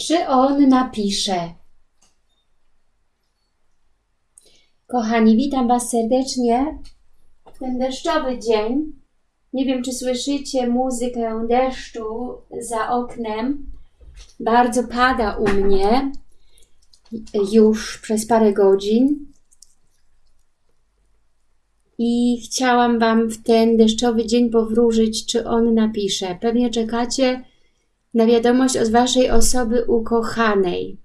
Czy on napisze? Kochani, witam Was serdecznie w ten deszczowy dzień. Nie wiem, czy słyszycie muzykę deszczu za oknem. Bardzo pada u mnie już przez parę godzin. I chciałam Wam w ten deszczowy dzień powróżyć, czy on napisze. Pewnie czekacie na wiadomość od Waszej osoby ukochanej.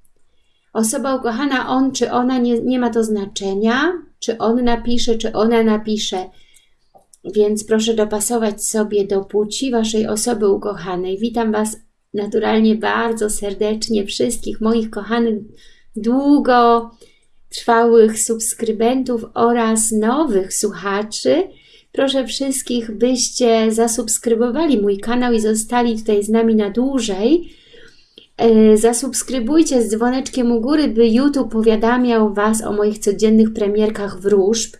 Osoba ukochana, on czy ona, nie, nie ma to znaczenia, czy on napisze, czy ona napisze. Więc proszę dopasować sobie do płci Waszej osoby ukochanej. Witam Was naturalnie bardzo serdecznie, wszystkich moich kochanych, długo trwałych subskrybentów oraz nowych słuchaczy. Proszę wszystkich, byście zasubskrybowali mój kanał i zostali tutaj z nami na dłużej. E, zasubskrybujcie z dzwoneczkiem u góry, by YouTube powiadamiał Was o moich codziennych premierkach wróżb.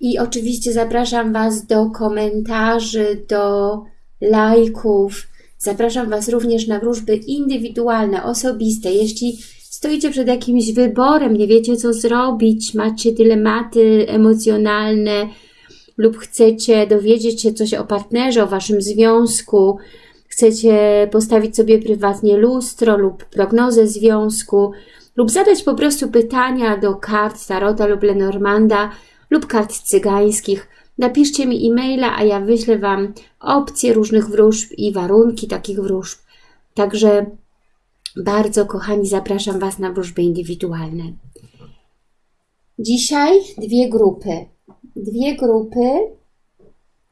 I oczywiście zapraszam Was do komentarzy, do lajków. Zapraszam Was również na wróżby indywidualne, osobiste. Jeśli stoicie przed jakimś wyborem, nie wiecie co zrobić, macie dylematy emocjonalne lub chcecie dowiedzieć się coś o partnerze, o Waszym związku, chcecie postawić sobie prywatnie lustro lub prognozę związku, lub zadać po prostu pytania do kart Tarota lub Lenormanda lub kart cygańskich, napiszcie mi e-maila, a ja wyślę Wam opcje różnych wróżb i warunki takich wróżb. Także bardzo, kochani, zapraszam Was na wróżby indywidualne. Dzisiaj dwie grupy. Dwie grupy.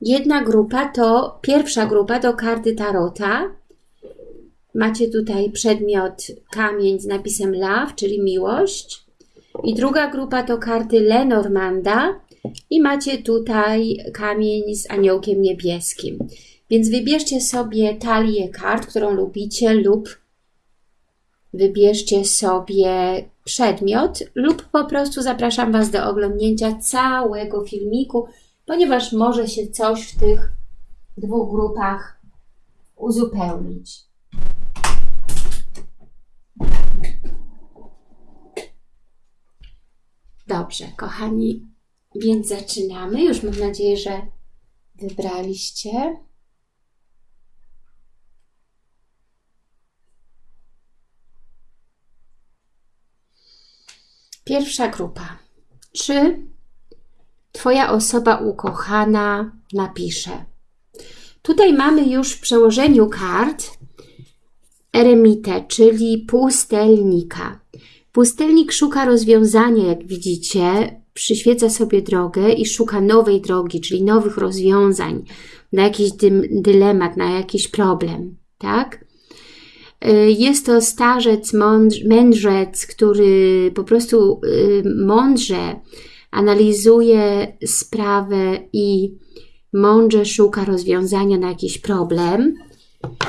Jedna grupa to, pierwsza grupa to karty Tarota. Macie tutaj przedmiot kamień z napisem Love, czyli miłość. I druga grupa to karty Lenormanda. I macie tutaj kamień z aniołkiem niebieskim. Więc wybierzcie sobie talię kart, którą lubicie lub wybierzcie sobie przedmiot lub po prostu zapraszam Was do oglądnięcia całego filmiku, ponieważ może się coś w tych dwóch grupach uzupełnić. Dobrze, kochani, więc zaczynamy. Już mam nadzieję, że wybraliście. Pierwsza grupa. Czy Twoja osoba ukochana napisze? Tutaj mamy już w przełożeniu kart eremitę, czyli pustelnika. Pustelnik szuka rozwiązania, jak widzicie, przyświeca sobie drogę i szuka nowej drogi, czyli nowych rozwiązań na jakiś dylemat, na jakiś problem, tak? Y, jest to starzec, mędrzec, który po prostu y, mądrze analizuje sprawę i mądrze szuka rozwiązania na jakiś problem,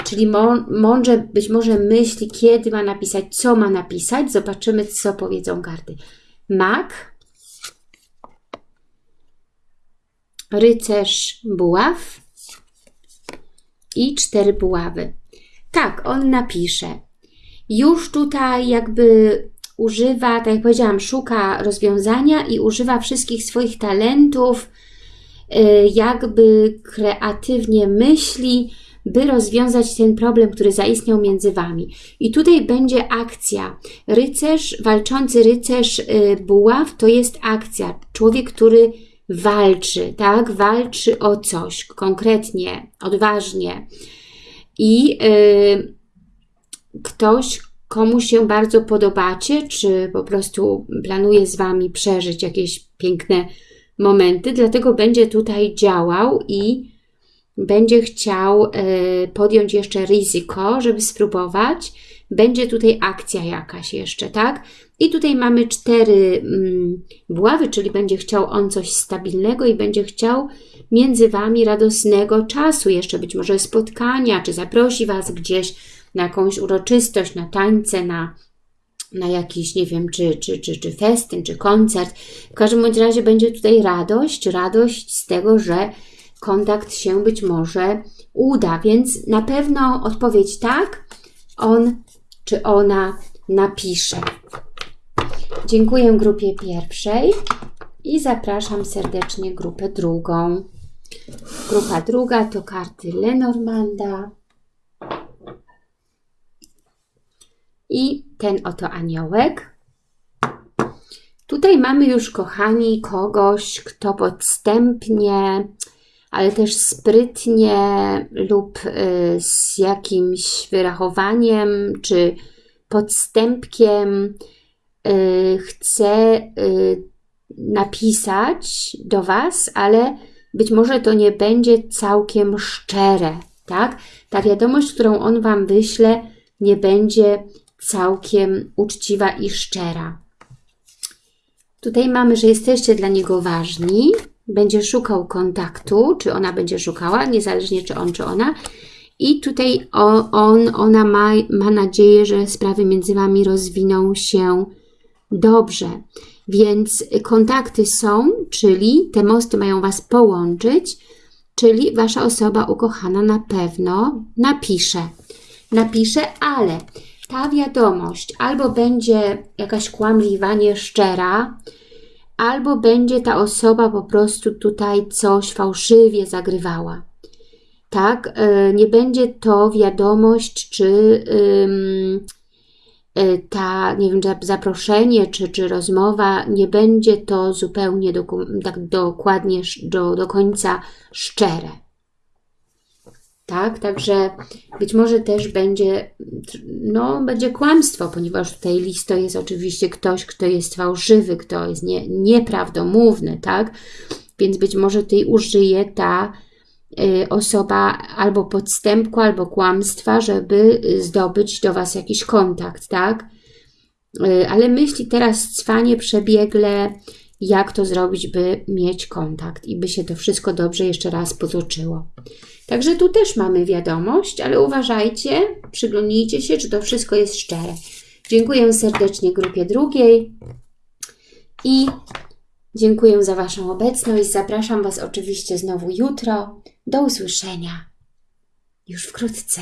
czyli mądrze być może myśli, kiedy ma napisać, co ma napisać. Zobaczymy, co powiedzą karty. Mak, rycerz buław i cztery buławy. Tak, on napisze. Już tutaj jakby używa, tak jak powiedziałam, szuka rozwiązania i używa wszystkich swoich talentów, y, jakby kreatywnie myśli, by rozwiązać ten problem, który zaistniał między Wami. I tutaj będzie akcja. Rycerz, walczący rycerz y, buław to jest akcja. Człowiek, który walczy, tak? Walczy o coś konkretnie, odważnie i y, ktoś, komu się bardzo podobacie, czy po prostu planuje z Wami przeżyć jakieś piękne momenty, dlatego będzie tutaj działał i będzie chciał y, podjąć jeszcze ryzyko, żeby spróbować. Będzie tutaj akcja jakaś jeszcze, tak? I tutaj mamy cztery mm, buławy, czyli będzie chciał on coś stabilnego i będzie chciał między Wami radosnego czasu, jeszcze być może spotkania, czy zaprosi Was gdzieś na jakąś uroczystość, na tańce, na, na jakiś, nie wiem, czy, czy, czy, czy festyn, czy koncert. W każdym bądź razie będzie tutaj radość, radość z tego, że kontakt się być może uda, więc na pewno odpowiedź tak, on czy ona napisze. Dziękuję grupie pierwszej i zapraszam serdecznie grupę drugą. Grupa druga to karty Lenormanda i ten oto aniołek. Tutaj mamy już, kochani, kogoś, kto podstępnie, ale też sprytnie lub y, z jakimś wyrachowaniem czy podstępkiem y, chce y, napisać do Was, ale być może to nie będzie całkiem szczere, tak? Ta wiadomość, którą on Wam wyśle, nie będzie całkiem uczciwa i szczera. Tutaj mamy, że jesteście dla niego ważni, będzie szukał kontaktu, czy ona będzie szukała, niezależnie czy on, czy ona. I tutaj on, ona ma, ma nadzieję, że sprawy między Wami rozwiną się dobrze. Więc kontakty są, czyli te mosty mają Was połączyć, czyli Wasza osoba ukochana na pewno napisze. Napisze, ale ta wiadomość albo będzie jakaś kłamliwa, nieszczera, albo będzie ta osoba po prostu tutaj coś fałszywie zagrywała. Tak, e, nie będzie to wiadomość, czy e, ta, nie wiem, zaproszenie, czy, czy rozmowa, nie będzie to zupełnie tak dokładnie do, do końca szczere tak? Także być może też będzie, no, będzie kłamstwo, ponieważ tutaj list to jest oczywiście ktoś, kto jest fałszywy, kto jest nie, nieprawdomówny, tak? Więc być może tutaj użyje ta y, osoba albo podstępku, albo kłamstwa, żeby zdobyć do Was jakiś kontakt, tak? Y, ale myśli teraz cwanie przebiegle, jak to zrobić, by mieć kontakt i by się to wszystko dobrze jeszcze raz potoczyło. Także tu też mamy wiadomość, ale uważajcie, przyglądnijcie się, czy to wszystko jest szczere. Dziękuję serdecznie grupie drugiej i dziękuję za Waszą obecność. Zapraszam Was oczywiście znowu jutro. Do usłyszenia już wkrótce.